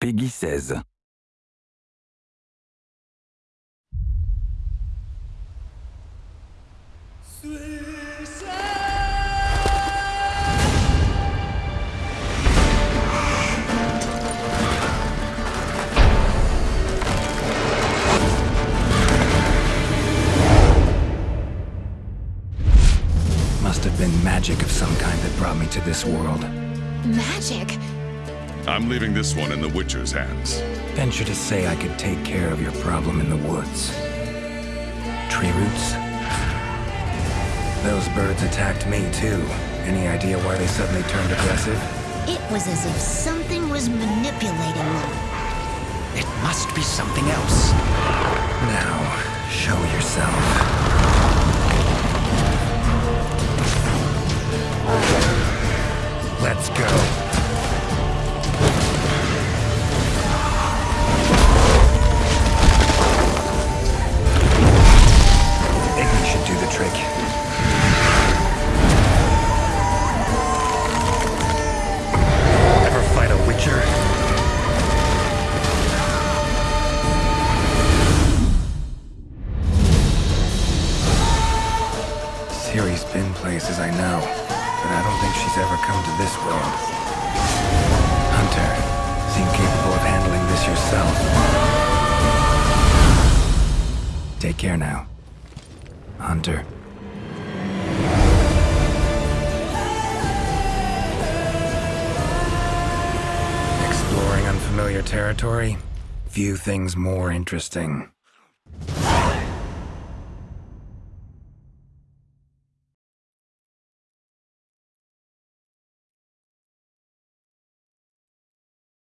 Peggy 16. Must have been magic of some kind that brought me to this world. Magic? I'm leaving this one in the Witcher's hands. Venture to say I could take care of your problem in the woods. Tree roots? Those birds attacked me too. Any idea why they suddenly turned aggressive? It was as if something was manipulating them. It must be something else. Now, show yourself. Let's go. Trick. Ever fight a witcher? Ciri's been places I know, but I don't think she's ever come to this world. Hunter, seem capable of handling this yourself. Take care now. Hunter. Exploring unfamiliar territory? Few things more interesting.